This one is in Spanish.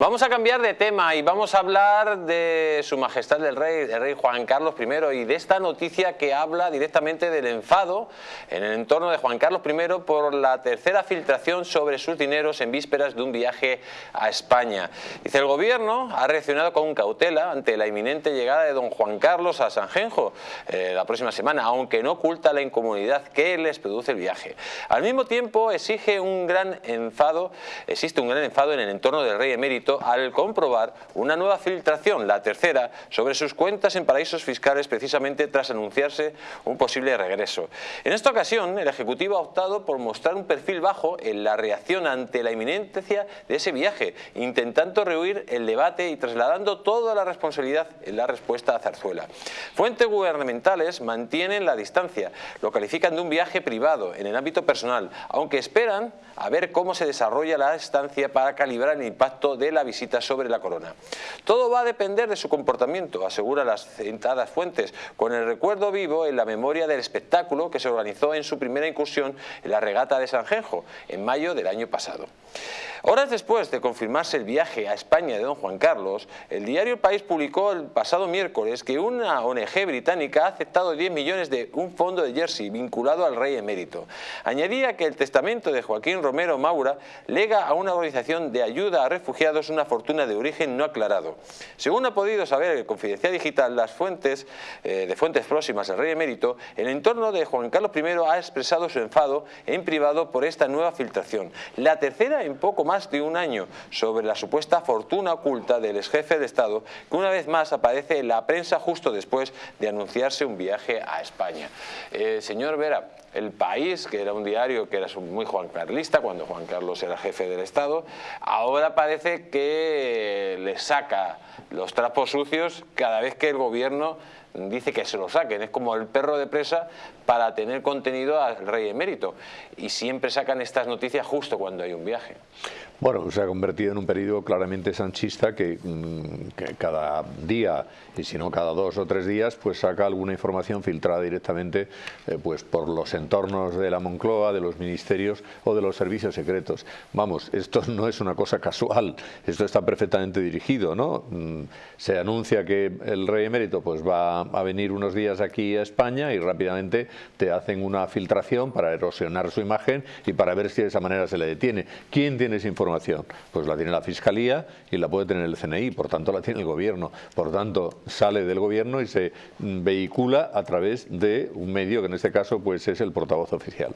Vamos a cambiar de tema y vamos a hablar de su majestad el rey, el rey Juan Carlos I y de esta noticia que habla directamente del enfado en el entorno de Juan Carlos I por la tercera filtración sobre sus dineros en vísperas de un viaje a España. Dice el gobierno ha reaccionado con cautela ante la inminente llegada de don Juan Carlos a Sanjenjo eh, la próxima semana, aunque no oculta la incomodidad que les produce el viaje. Al mismo tiempo exige un gran enfado, existe un gran enfado en el entorno del rey emérito al comprobar una nueva filtración, la tercera, sobre sus cuentas en paraísos fiscales precisamente tras anunciarse un posible regreso. En esta ocasión, el Ejecutivo ha optado por mostrar un perfil bajo en la reacción ante la inminencia de ese viaje, intentando rehuir el debate y trasladando toda la responsabilidad en la respuesta a Zarzuela. Fuentes gubernamentales mantienen la distancia, lo califican de un viaje privado en el ámbito personal, aunque esperan a ver cómo se desarrolla la estancia para calibrar el impacto de la visita sobre la corona. Todo va a depender de su comportamiento, asegura las citadas fuentes, con el recuerdo vivo en la memoria del espectáculo que se organizó en su primera incursión en la regata de Sanjenjo, en mayo del año pasado. Horas después de confirmarse el viaje a España de don Juan Carlos, el diario El País publicó el pasado miércoles que una ONG británica ha aceptado 10 millones de un fondo de Jersey vinculado al rey emérito. Añadía que el testamento de Joaquín Romero Maura lega a una organización de ayuda a refugiados una fortuna de origen no aclarado. Según ha podido saber el Confidencial Digital, las fuentes eh, de fuentes próximas al rey emérito, el entorno de Juan Carlos I ha expresado su enfado en privado por esta nueva filtración. La tercera en poco más de un año sobre la supuesta fortuna oculta del ex jefe de Estado que una vez más aparece en la prensa justo después de anunciarse un viaje a España. Eh, señor Vera, el País, que era un diario que era muy Juan Carlista cuando Juan Carlos era jefe del Estado, ahora parece que le saca los trapos sucios cada vez que el gobierno dice que se lo saquen, es como el perro de presa para tener contenido al rey emérito y siempre sacan estas noticias justo cuando hay un viaje. Bueno, se ha convertido en un periodo claramente sanchista que, mm, cada día, y si no cada dos o tres días, pues saca alguna información filtrada directamente eh, pues por los entornos de la Moncloa, de los ministerios o de los servicios secretos. Vamos, esto no es una cosa casual, esto está perfectamente dirigido, ¿no? Mm, se anuncia que el rey emérito pues va a venir unos días aquí a España y rápidamente te hacen una filtración para erosionar su imagen y para ver si de esa manera se le detiene. ¿Quién tiene esa información? Pues la tiene la Fiscalía y la puede tener el CNI, por tanto la tiene el Gobierno. Por tanto, sale del Gobierno y se vehicula a través de un medio que en este caso pues es el portavoz oficial.